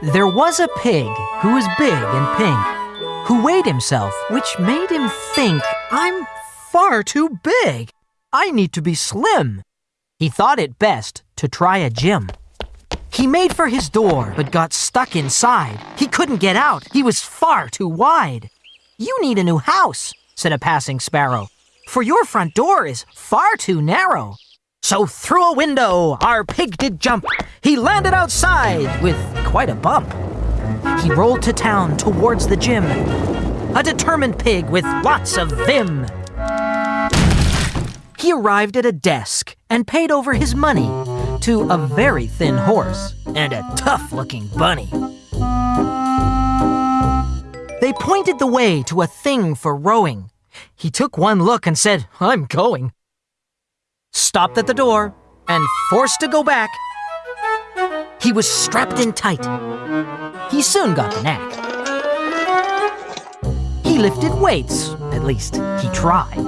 There was a pig who was big and pink, who weighed himself, which made him think, I'm far too big. I need to be slim. He thought it best to try a gym. He made for his door, but got stuck inside. He couldn't get out. He was far too wide. You need a new house, said a passing sparrow, for your front door is far too narrow. So through a window our pig did jump. He landed outside with quite a bump. He rolled to town towards the gym, a determined pig with lots of vim. He arrived at a desk and paid over his money to a very thin horse and a tough looking bunny. They pointed the way to a thing for rowing. He took one look and said, I'm going stopped at the door, and forced to go back. He was strapped in tight. He soon got the knack. He lifted weights, at least he tried.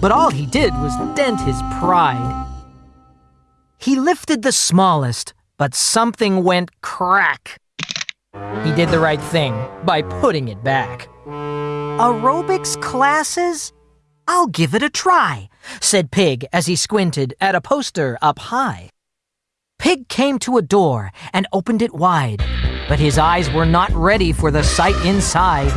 But all he did was dent his pride. He lifted the smallest, but something went crack. He did the right thing by putting it back. Aerobics classes? I'll give it a try, said Pig as he squinted at a poster up high. Pig came to a door and opened it wide, but his eyes were not ready for the sight inside.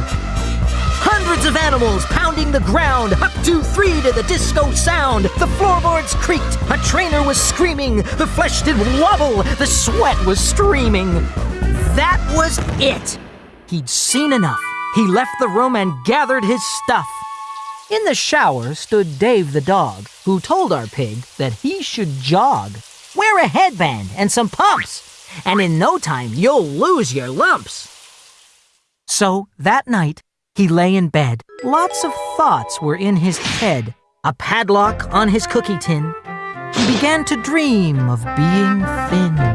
Hundreds of animals pounding the ground, up two, three to the disco sound. The floorboards creaked, a trainer was screaming, the flesh did wobble, the sweat was streaming. That was it. He'd seen enough. He left the room and gathered his stuff. In the shower stood Dave the dog, who told our pig that he should jog. Wear a headband and some pumps, and in no time you'll lose your lumps. So that night, he lay in bed. Lots of thoughts were in his head. A padlock on his cookie tin. He began to dream of being thin.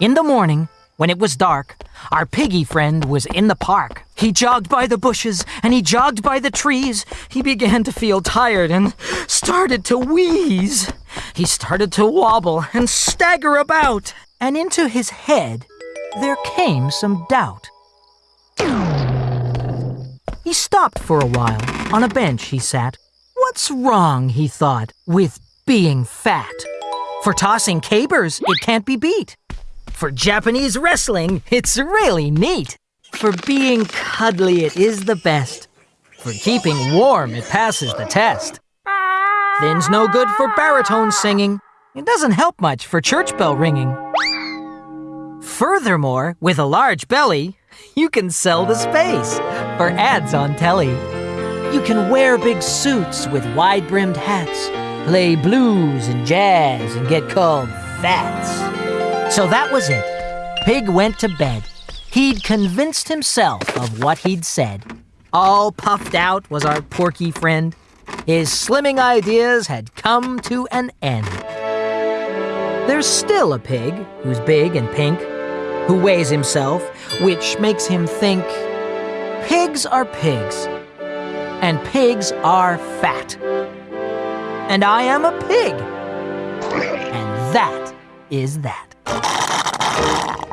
In the morning, when it was dark, our piggy friend was in the park. He jogged by the bushes and he jogged by the trees. He began to feel tired and started to wheeze. He started to wobble and stagger about, and into his head there came some doubt. He stopped for a while. On a bench he sat. What's wrong, he thought, with being fat? For tossing cabers, it can't be beat. For Japanese wrestling, it's really neat. For being cuddly, it is the best. For keeping warm, it passes the test. Thin's no good for baritone singing. It doesn't help much for church bell ringing. Furthermore, with a large belly, you can sell the space for ads on telly. You can wear big suits with wide-brimmed hats, play blues and jazz, and get called fats. So that was it. Pig went to bed. He'd convinced himself of what he'd said. All puffed out was our porky friend. His slimming ideas had come to an end. There's still a pig who's big and pink, who weighs himself, which makes him think pigs are pigs, and pigs are fat. And I am a pig, and that is that. Yeah.